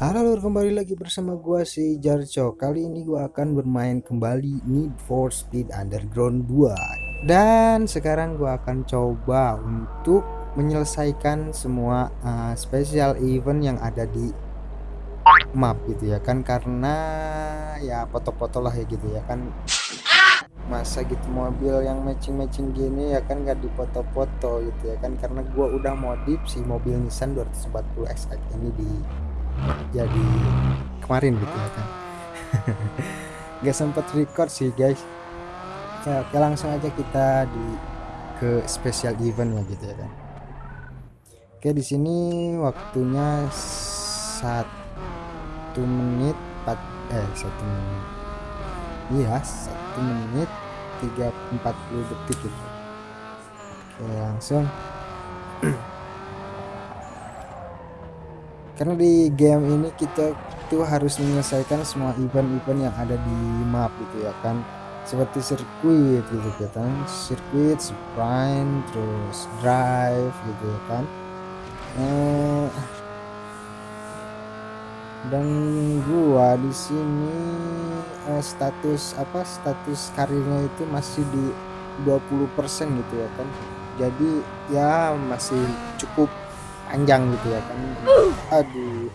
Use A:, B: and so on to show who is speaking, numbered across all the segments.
A: Halo lur, kembali lagi bersama gua si Jarco. Kali ini gua akan bermain kembali Need for Speed Underground 2. Dan sekarang gua akan coba untuk menyelesaikan semua uh, special event yang ada di map gitu ya kan karena ya foto-foto lah ya gitu ya kan masa gitu mobil yang matching-matching gini ya kan gak dipoto-foto gitu ya kan karena gua udah modif si mobil Nissan 240 SX ini di jadi kemarin gitu ya kan. Gak sempet record sih guys. Ya, ya langsung aja kita di ke special event ya gitu ya kan. Oke di sini waktunya satu menit 4 eh satu menit. Iya satu menit 340 detik gitu. Oke langsung karena di game ini kita tuh harus menyelesaikan semua event-event yang ada di map gitu ya kan. Seperti sirkuit gitu kan. Sirkuit sprint terus drive gitu ya kan. Eh, dan gua di sini eh, status apa status karirnya itu masih di 20% gitu ya kan. Jadi ya masih cukup panjang gitu ya kan. Aduh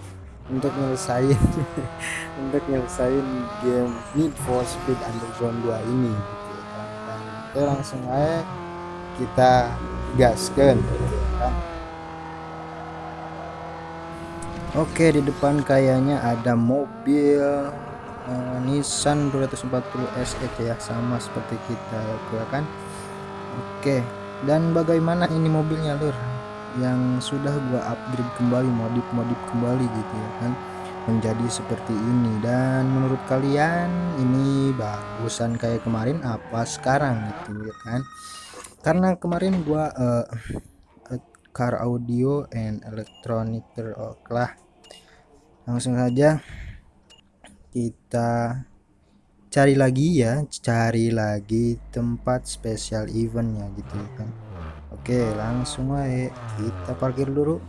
A: untuk nyelesain untuk nyelesain game Need for Speed Underground 2 ini gitu ya kan. Dan oke langsung aja kita gaskan gitu ya kan. Oke di depan kayaknya ada mobil uh, Nissan 240 SE ya sama seperti kita ya kan. Oke dan bagaimana ini mobilnya lur yang sudah gua upgrade kembali modif-modif kembali gitu ya kan menjadi seperti ini. Dan menurut kalian ini bagusan kayak kemarin apa sekarang gitu ya kan? Karena kemarin gua uh, car audio and electronic oke lah. Langsung saja kita cari lagi ya cari lagi tempat spesial eventnya gitu ya kan Oke langsung aja. Kita parkir dulu.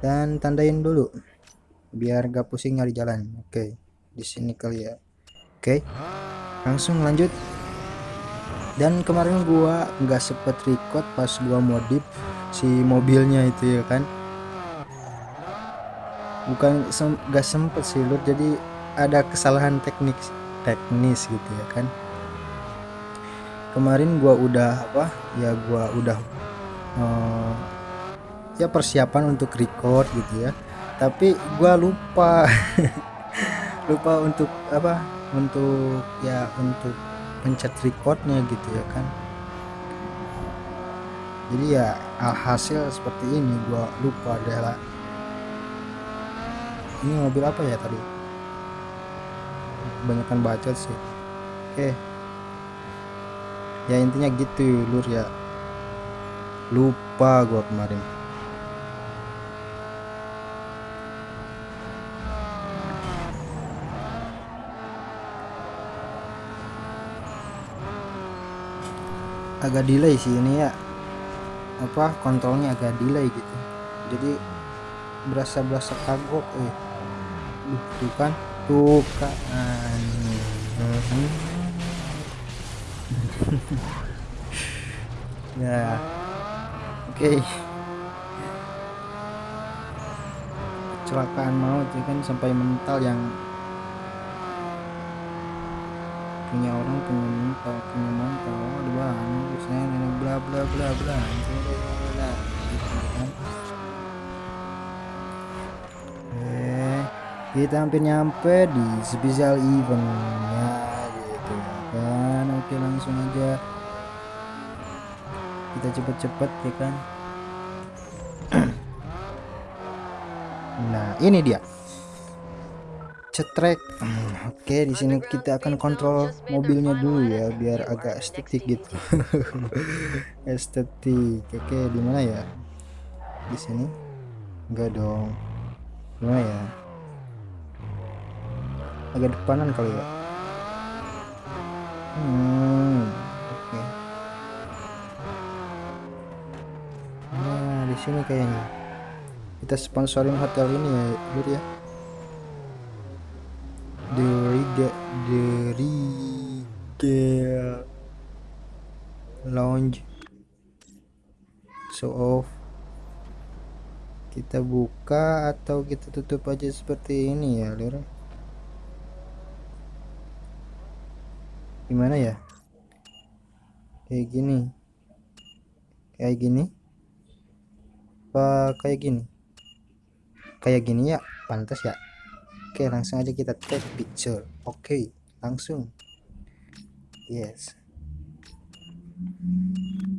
A: Dan tandain dulu. Biar gak pusing nyari jalan. Oke di sini kali ya. Oke langsung lanjut. Dan kemarin gua nggak sempet record pas gua modif si mobilnya itu ya kan? Bukan sem gak sempet sih lur. Jadi ada kesalahan teknik teknis gitu ya kan kemarin gua udah apa ya gua udah uh, ya persiapan untuk record gitu ya. Tapi gua lupa lupa untuk apa untuk ya untuk pencet recordnya gitu ya kan. Jadi ya alhasil seperti ini gua lupa adalah ini mobil apa ya tadi? Kebanyakan bacot sih. Oke okay. Ya intinya gitu lur ya. Lupa gua kemarin. Agak delay sih ini ya. Apa kontrolnya agak delay gitu. Jadi berasa berasa kagok eh. Tuh kan. Tuh kan ya. Oke. Okay. kecelakaan maut ya kan sampai mental yang punya orang punya mental punya mental. Ada bahan saya nenek bla bla bla bla gitu kan. Eh kita hampir nyampe di special gitu ya oke langsung aja. Kita cepet-cepet ya kan? Nah ini dia. Cetrek. Oke di sini kita akan kontrol mobilnya dulu ya biar agak estetik gitu. Estetik. Oke di mana ya? Di sini. Enggak dong. Ya? Agak depanan kali ya hmm oke. Nah di sini kayaknya. Kita sponsorin hotel ini ya Lur ya. Regal Lounge. Show off. Kita buka atau kita tutup aja seperti ini ya lur gimana ya? Kayak gini. Kayak gini. Apa kayak gini? Kayak gini ya? Pantas ya? Oke langsung aja kita take picture oke langsung. Yes.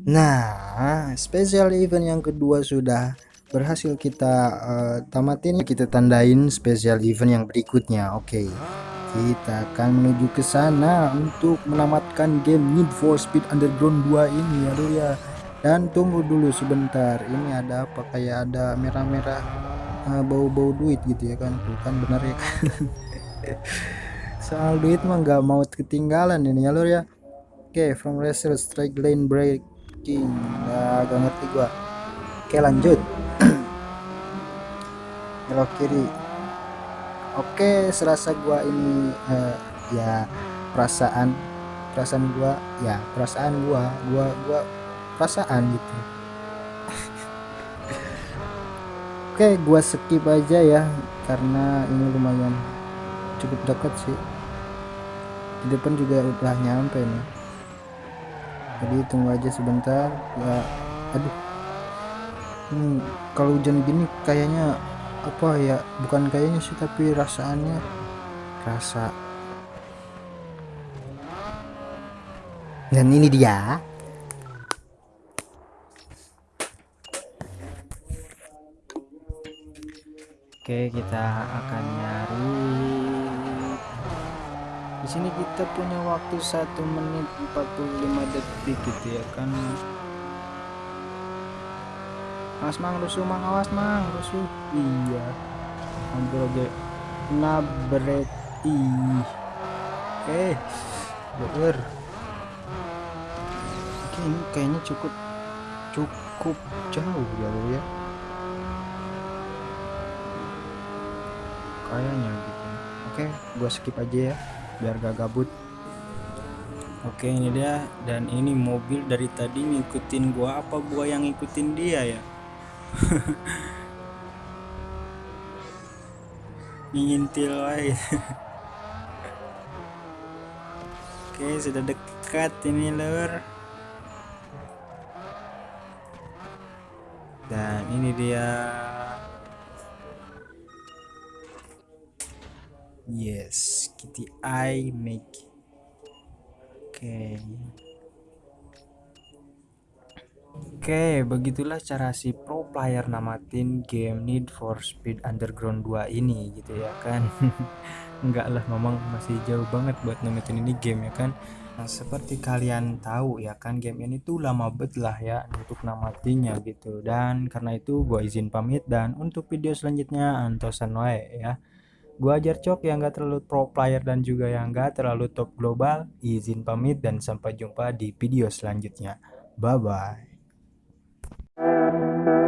A: Nah special event yang kedua sudah berhasil kita uh, tamatin. Kita tandain special event yang berikutnya. Oke. okay. Kita akan menuju ke sana untuk menamatkan game Need for Speed Underground 2 ini ya dulu ya. Dan tunggu dulu sebentar ini ada apa? Kayak ada merah-merah uh, bau-bau duit gitu ya kan? Tuh kan benar ya kan? Soal duit mah nggak mau ketinggalan ini ya lur ya. Oke okay, from racer strike lane breaking. Agak ngerti gua. Oke okay, lanjut. Belok kiri oke serasa gua ini uh, ya perasaan perasaan gua ya perasaan gua gua gua perasaan gitu. Oke gua skip aja ya karena ini lumayan cukup dekat sih. Di depan juga udah nyampe nih. Jadi tunggu aja sebentar ya aduh. Hmm, kalau hujan gini kayaknya apa ya bukan kayaknya sih tapi rasaannya. Rasa. Dan ini dia. Oke kita akan nyari. Di sini kita punya waktu satu menit 45 detik gitu ya kan Mas mang rusuh mang. Awas mang rusuh. Iya. Hampir aja. Nabret ih. Eh bener ini kayaknya cukup cukup jauh ya lo ya. Kayaknya gitu. Oke gua skip aja ya biar gak gabut. Oke ini dia. Dan ini mobil dari tadi ngikutin gua. Apa gua yang ngikutin dia ya ngintil aja oke sudah dekat ini lur. Dan ini dia. Yes kitty eye make oke. okay. Oke, begitulah cara si pro player namatin game Need for Speed Underground 2 ini gitu ya kan. Enggak lah, memang masih jauh banget buat namatin ini game ya kan. Nah, seperti kalian tahu ya kan game ini tuh lama bet lah ya untuk namatinya gitu. Dan karena itu gue izin pamit dan untuk video selanjutnya antosan wae ya. Gua ajar cok yang gak terlalu pro player dan juga yang gak terlalu top global. Izin pamit dan sampai jumpa di video selanjutnya. Bye bye. Thank you.